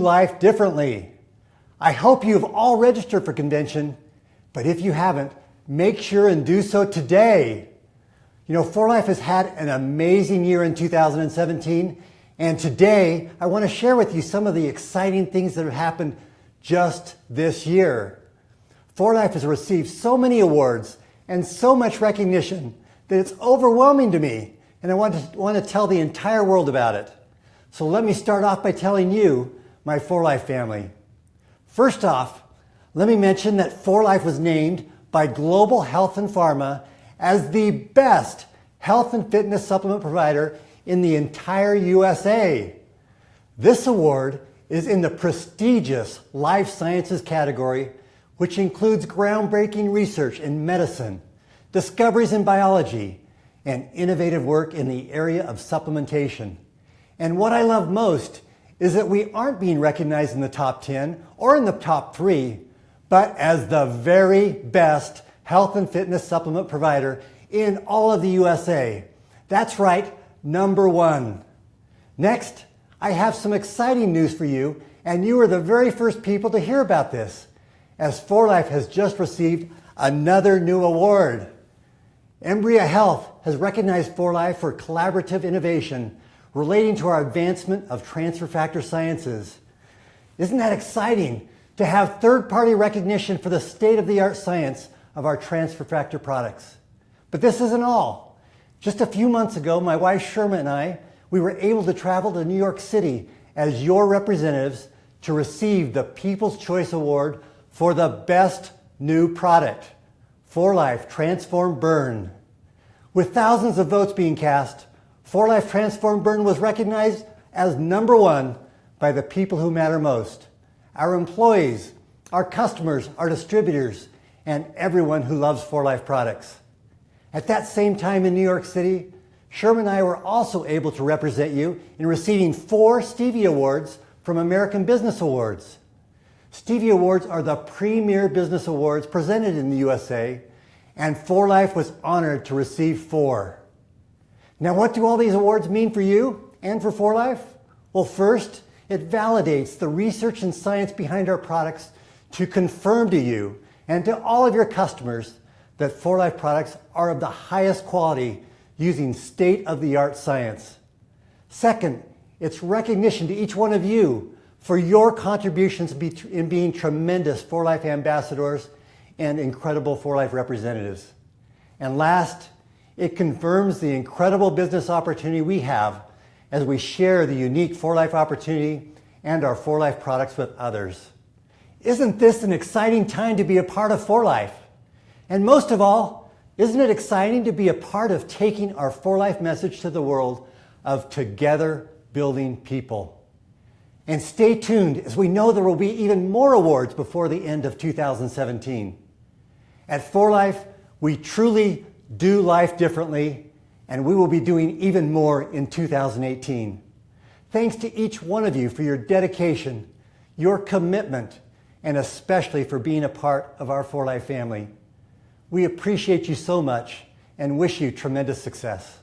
life differently. I hope you've all registered for convention, but if you haven't, make sure and do so today. You know, 4Life has had an amazing year in 2017, and today I want to share with you some of the exciting things that have happened just this year. 4Life has received so many awards and so much recognition that it's overwhelming to me, and I want to, want to tell the entire world about it. So let me start off by telling you my 4Life family. First off, let me mention that 4Life was named by Global Health and Pharma as the best health and fitness supplement provider in the entire USA. This award is in the prestigious life sciences category, which includes groundbreaking research in medicine, discoveries in biology, and innovative work in the area of supplementation. And what I love most is that we aren't being recognized in the top 10 or in the top three, but as the very best health and fitness supplement provider in all of the USA. That's right, number one. Next, I have some exciting news for you, and you are the very first people to hear about this, as 4Life has just received another new award. Embria Health has recognized 4Life for collaborative innovation relating to our advancement of transfer factor sciences. Isn't that exciting to have third-party recognition for the state-of-the-art science of our transfer factor products? But this isn't all. Just a few months ago, my wife Sherma and I, we were able to travel to New York City as your representatives to receive the People's Choice Award for the best new product, 4Life Transform Burn. With thousands of votes being cast, 4Life Transform Burn was recognized as number one by the people who matter most, our employees, our customers, our distributors, and everyone who loves 4Life products. At that same time in New York City, Sherman and I were also able to represent you in receiving four Stevie Awards from American Business Awards. Stevie Awards are the premier business awards presented in the USA, and 4Life was honored to receive four. Now, what do all these awards mean for you and for 4Life? Well, first, it validates the research and science behind our products to confirm to you and to all of your customers that 4Life products are of the highest quality using state-of-the-art science. Second, it's recognition to each one of you for your contributions in being tremendous 4Life ambassadors and incredible 4Life representatives. And last, it confirms the incredible business opportunity we have as we share the unique 4Life opportunity and our 4Life products with others. Isn't this an exciting time to be a part of 4Life? And most of all, isn't it exciting to be a part of taking our 4Life message to the world of together building people? And stay tuned as we know there will be even more awards before the end of 2017. At 4Life, we truly do life differently, and we will be doing even more in 2018. Thanks to each one of you for your dedication, your commitment, and especially for being a part of our 4Life family. We appreciate you so much and wish you tremendous success.